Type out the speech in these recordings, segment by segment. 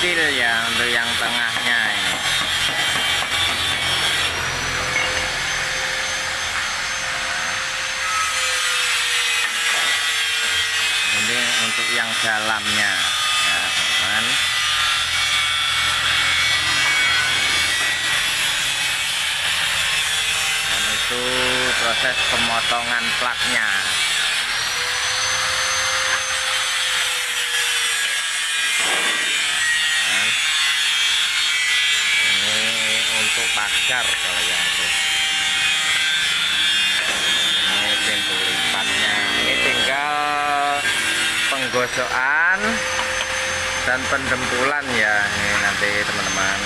kecil ya untuk yang tengahnya ini. Ini untuk yang dalamnya. Ya teman dan itu proses pemotongan plaknya Nah, ini pagar kalau yang itu. Ini pintu lipatnya. Ini tinggal penggosokan dan pendempulan ya ini nanti teman-teman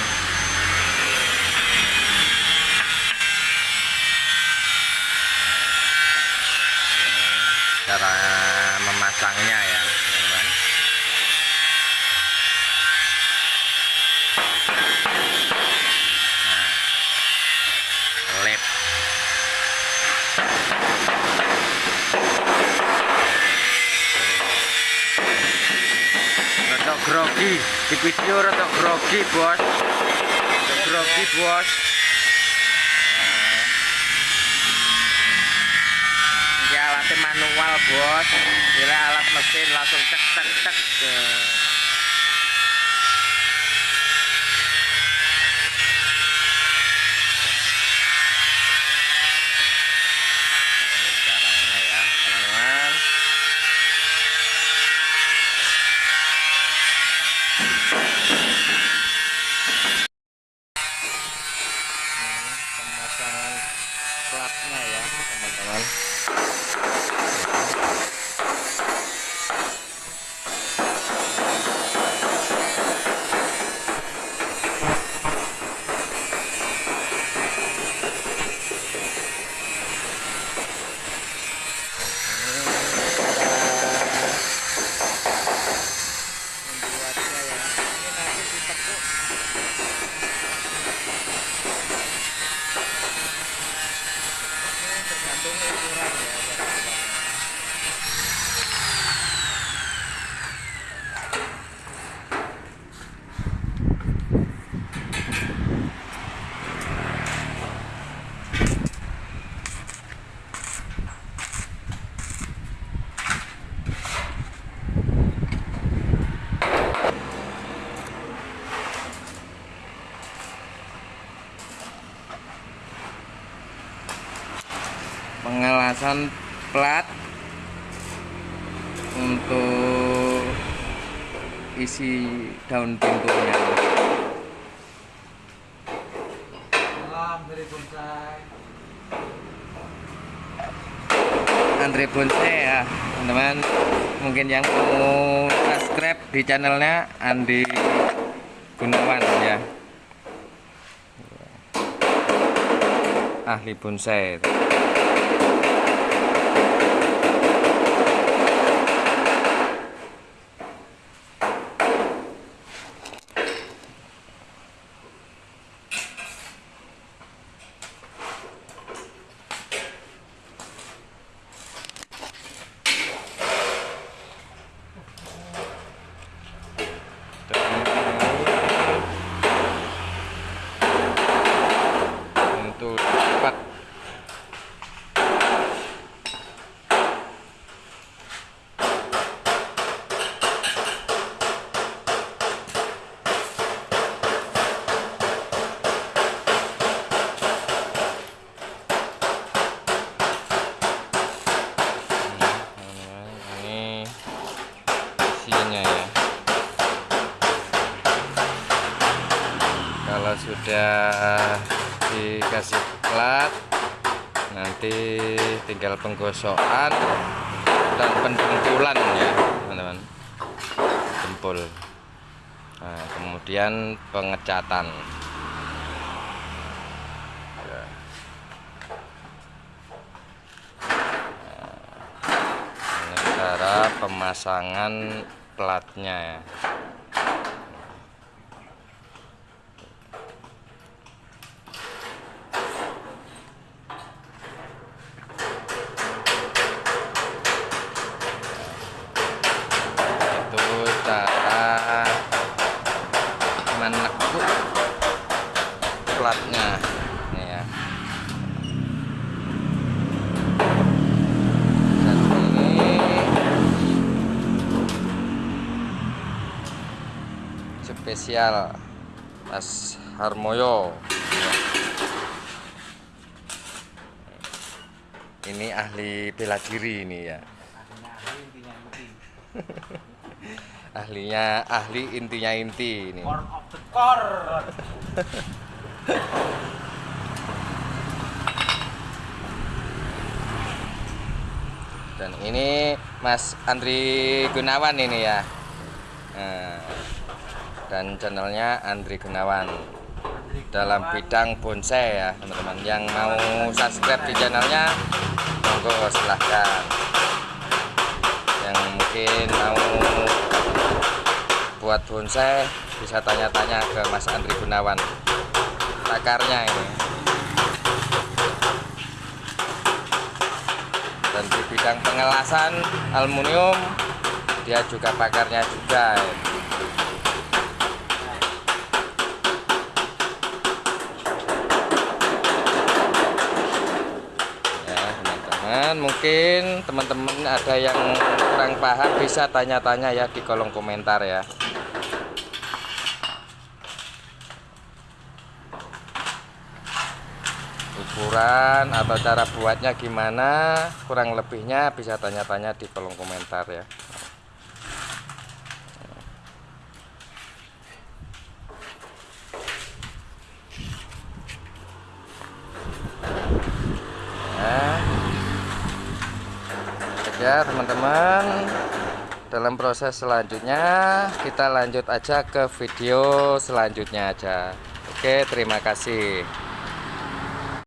cara memasangnya ya teman-teman nah lip Rotok grogi. Di video rotok grogi bos? Grogi bos. Ini alatnya manual bos. Bila alat mesin langsung cek cek cek you pengelasan plat untuk isi daun pintunya. Andre Bonsai ya teman-teman. Mungkin yang mau subscribe di channelnya Andi Gunawan ya. Ahli bonsai untuk cepat ini isinya ya kalau sudah dikasih plat nanti tinggal penggosokan dan pendempulan ya teman-teman. Dempul nah, kemudian pengecatan. Ya. Nah, cara pemasangan platnya ya itu cara spesial Mas Harmoyo. Ini ahli bela diri ini ya. Ahlinya ahli intinya inti ini. Core of the core. Dan ini Mas Andri Gunawan ini ya. Nah, dan channelnya Andri Gunawan. Dalam bidang bonsai ya teman-teman. Yang mau subscribe di channelnya monggo silahkan. Yang mungkin mau buat bonsai bisa tanya-tanya ke Mas Andri Gunawan. Pakarnya ini. Dan di bidang pengelasan aluminium dia juga pakarnya juga. ya mungkin teman-teman ada yang kurang paham bisa tanya-tanya ya di kolom komentar ya. Ukuran atau cara buatnya gimana kurang lebihnya bisa tanya-tanya di kolom komentar ya ya teman-teman. Dalam proses selanjutnya kita lanjut aja ke video selanjutnya aja. Oke terima kasih